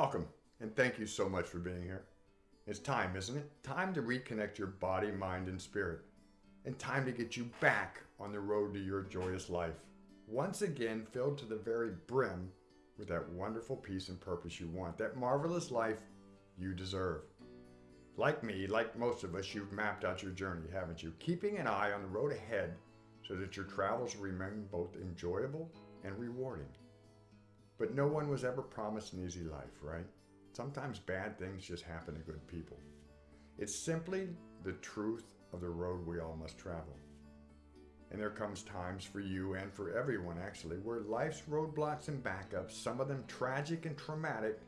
Welcome, and thank you so much for being here. It's time, isn't it? Time to reconnect your body, mind, and spirit. And time to get you back on the road to your joyous life. Once again, filled to the very brim with that wonderful peace and purpose you want, that marvelous life you deserve. Like me, like most of us, you've mapped out your journey, haven't you? Keeping an eye on the road ahead so that your travels remain both enjoyable and rewarding. But no one was ever promised an easy life, right? Sometimes bad things just happen to good people. It's simply the truth of the road we all must travel. And there comes times for you and for everyone actually, where life's roadblocks and backups, some of them tragic and traumatic,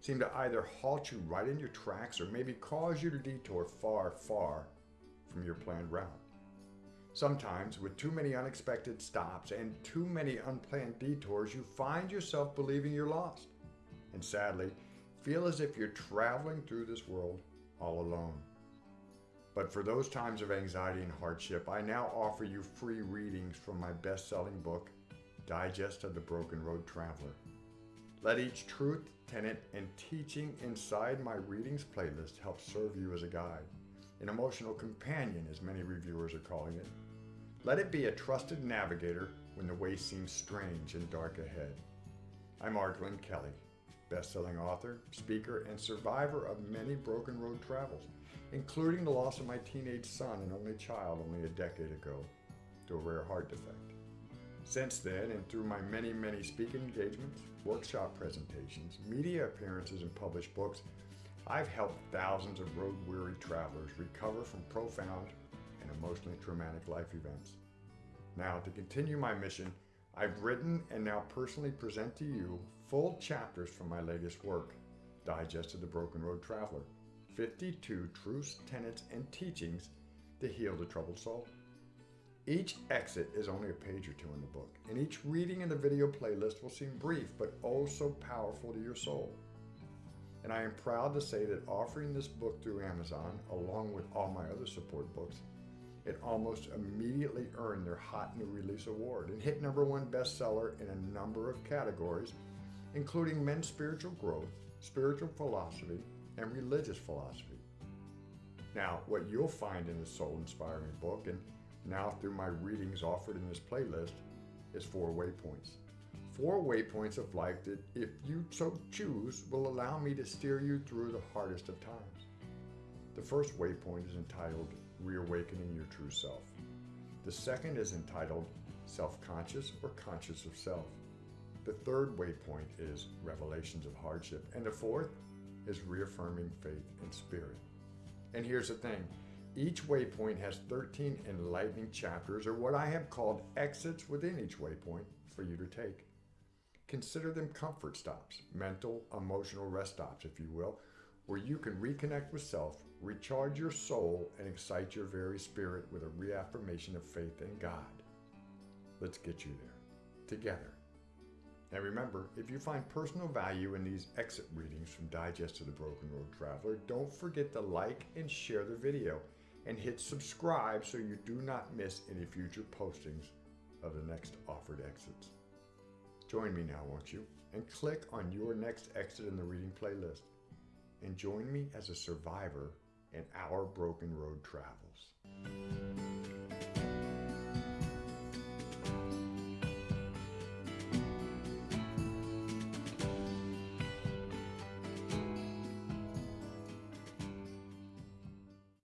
seem to either halt you right in your tracks or maybe cause you to detour far, far from your planned route. Sometimes, with too many unexpected stops and too many unplanned detours, you find yourself believing you're lost. And sadly, feel as if you're traveling through this world all alone. But for those times of anxiety and hardship, I now offer you free readings from my best selling book, Digest of the Broken Road Traveler. Let each truth, tenet, and teaching inside my readings playlist help serve you as a guide, an emotional companion, as many reviewers are calling it. Let it be a trusted navigator when the way seems strange and dark ahead. I'm Art Glenn Kelly, best-selling author, speaker, and survivor of many broken road travels, including the loss of my teenage son and only child only a decade ago to a rare heart defect. Since then, and through my many, many speaking engagements, workshop presentations, media appearances, and published books, I've helped thousands of road-weary travelers recover from profound and emotionally traumatic life events. Now, to continue my mission, I've written and now personally present to you full chapters from my latest work, Digest of the Broken Road Traveler, 52 Truths, Tenets, and Teachings to Heal the Troubled Soul. Each exit is only a page or two in the book, and each reading in the video playlist will seem brief but oh so powerful to your soul. And I am proud to say that offering this book through Amazon, along with all my other support books, it almost immediately earned their Hot New Release Award and hit number one bestseller in a number of categories, including men's spiritual growth, spiritual philosophy, and religious philosophy. Now, what you'll find in this soul-inspiring book, and now through my readings offered in this playlist, is four waypoints. Four waypoints of life that, if you so choose, will allow me to steer you through the hardest of times. The first waypoint is entitled Reawakening Your True Self. The second is entitled Self-Conscious or Conscious of Self. The third waypoint is Revelations of Hardship. And the fourth is Reaffirming Faith and Spirit. And here's the thing, each waypoint has 13 enlightening chapters or what I have called exits within each waypoint for you to take. Consider them comfort stops, mental, emotional rest stops, if you will, where you can reconnect with self, recharge your soul, and excite your very spirit with a reaffirmation of faith in God. Let's get you there, together. And remember, if you find personal value in these exit readings from Digest of the Broken Road Traveler, don't forget to like and share the video and hit subscribe so you do not miss any future postings of the next offered exits. Join me now, won't you? And click on your next exit in the reading playlist and join me as a survivor in our broken road travels.